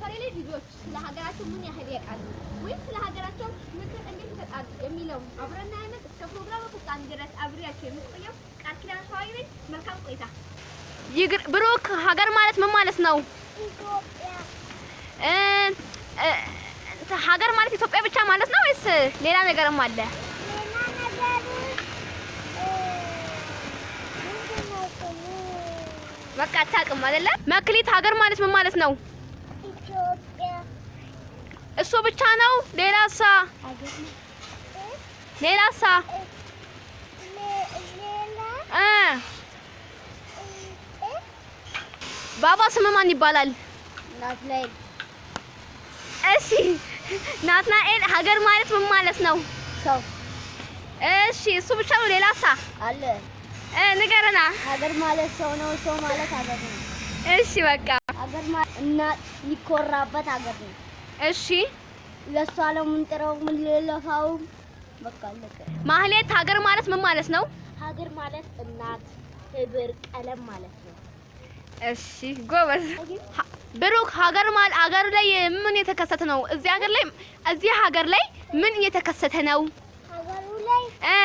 ሰፈሬ ላይ ልጆች ስለ ሀገራቸው ምን ያህል ያውቃሉ ወይም ስለ ሀገራቸው ምክር እንዴት ይሰጣሉ የሚለው አብረና አይነት እስከ ፕሮግራሙ ፍጻሜ ድረስ አብሬያቸው የምትቆየው ቃል ኪዳን ሸዋዊ ነኝ። መልካም ቆይታ። ይግር ብሩክ ሀገር ማለት ምን ማለት ነው? ሀገር ማለት ኢትዮጵያ ብቻ ማለት ነው ወይስ ሌላ ነገርም አለ? በቃ አታውቅም አይደለ? መክሊት ሀገር ማለት ምን ማለት ነው? እሱ ብቻ ነው? ሌላሳ? ሌላሳ? እ ባባ ስም ማን ይባላል? ናትናኤል እሺ ናትናኤል ሀገር ማለት ምን ማለት ነው? ሰው እሺ እሱ ብቻ ነው? ሌላሳ? አለ። እ ንገረና። ሀገር ማለት ሰው ነው። ሰው ማለት ሀገር ነው። እሺ በቃ ሀገር ማለት እናት የሚኮራበት ሀገር ነው። እሺ ለእሷ ነው የምንጥረው የምንለፋው። በቃ አለቀ። ማህሌት ሀገር ማለት ምን ማለት ነው? ሀገር ማለት እናት፣ ህብር፣ ቀለም ማለት ነው። እሺ ጎበዝ። ብሩክ ሀገር ማለት ሀገር ላይ ምን የተከሰተ ነው? እዚህ ሀገር ላይ እዚህ ሀገር ላይ ምን እየተከሰተ ነው? ሀገሩ ላይ እ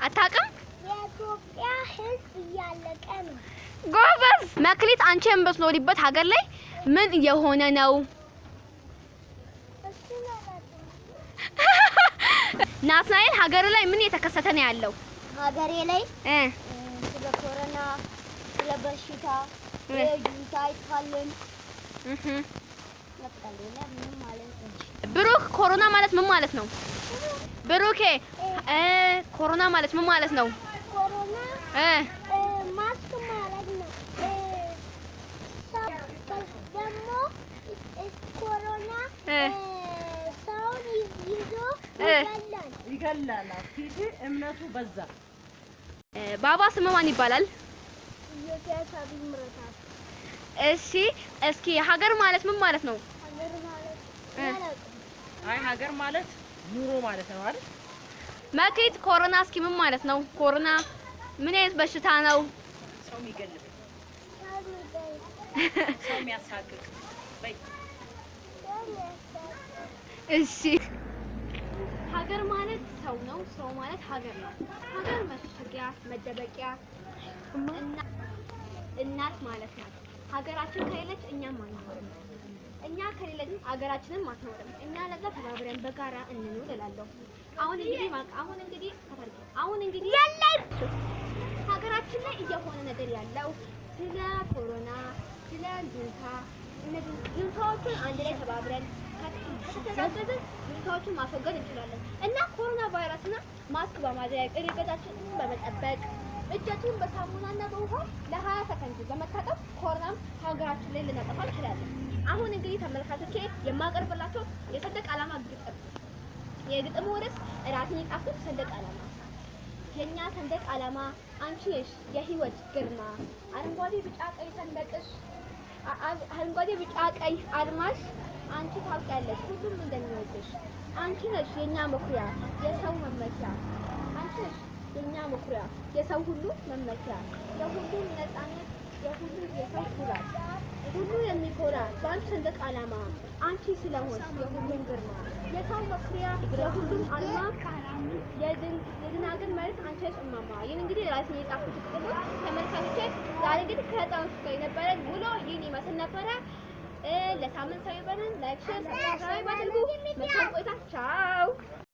አታውቅም? እያለቀ ነው። ጎበዝ። መክሊት አንቺ የምትኖሪበት ሀገር ላይ ምን እየሆነ ነው? ናትናኤል ሀገር ላይ ምን እየተከሰተ ነው ያለው? ሀገሬ ላይ እ ስለ ኮሮና፣ ስለ በሽታ ጁንታ ነው። ብሩክ ኮሮና ማለት ምን ማለት ነው? ብሩኬ ኮሮና ማለት ምን ማለት ነው? ኮሮና እ ማስክ ማለት ነው። ደግሞ ኮሮና እ ሰውን ይዞ እ ይገላል። ይገላል። ፊት እምነቱ በዛ። ባባ ስም ማን ይባላል? እሺ እስኪ ሀገር ማለት ምን ማለት ነው? አይ ሀገር ማለት ኑሮ ማለት ነው አይደል? መክሊት ኮሮና እስኪ ምን ማለት ነው? ኮሮና ምን አይነት በሽታ ነው? ሰው የሚገልብ ሰው የሚያሳቅቅ እሺ ሀገር ማለት ሰው ነው። ሰው ማለት ሀገር ነው። ሀገር መሸሸጊያ፣ መደበቂያ እና እናት ማለት ናት። ሀገራችን ከሌለች እኛም አንኖርም። እኛ ከሌለንም ሀገራችንም አትኖርም። እኛ ለዛ ተባብረን በጋራ እንኑር እላለሁ። አሁን እንግዲህ አሁን እንግዲህ አሁን እንግዲህ ሀገራችን ላይ እየሆነ ነገር ያለው ስለ ኮሮና፣ ስለ ጁንታ እነዚህ ጁንታዎችን አንድ ላይ ተባብረን ከተጋገዝን ጁንታዎችን ማስወገድ እንችላለን እና ኮሮና ቫይረስና ማስክ በማድረግ ርቀታችንን በመጠበቅ እጃችንን በሳሙናና በውሃ ለ20 ሰከንድ በመታጠብ ኮሮናም ሀገራችን ላይ ልናጠፋ እንችላለን። አሁን እንግዲህ ተመልካቾቼ የማቀርብላቸው የሰንደቅ ዓላማ ግጥም የግጥሙ ርዕስ ራሴን የጻፍኩት ሰንደቅ ዓላማ። የኛ ሰንደቅ ዓላማ አንቺ የህይወት ግርማ። አረንጓዴ ቢጫ ቀይ ሰንደቅሽ አረንጓዴ ቢጫ ቀይ አድማሽ አንቺ ታውቂያለሽ ሁሉም እንደሚወድሽ። አንቺ ነሽ የኛ መኩሪያ የሰው መመኪያ። አንቺ ነሽ የኛ መኩሪያ የሰው ሁሉ መመኪያ። የሁሉም ነፃነት የሁሉ የሰው ኩራት ሁሉ የሚኮራ በአንቺ ሰንደቅ ዓላማ አንቺ ስለሆንሽ የሁሉም ግርማ። የሰው መኩሪያ የሁሉም አልማ የድንግል መሬት አንቺ ነሽ ይህን እንግዲህ ራሴን የጻፍኩት ተመልካቾቼ ዛሬ እንግዲህ ከህፃኖች ጋር ይመስል ነበረ። ለሳምንት ሰው ይበለን። like፣ share፣ subscribe አድርጉ። መልካም ቆይታ። ቻው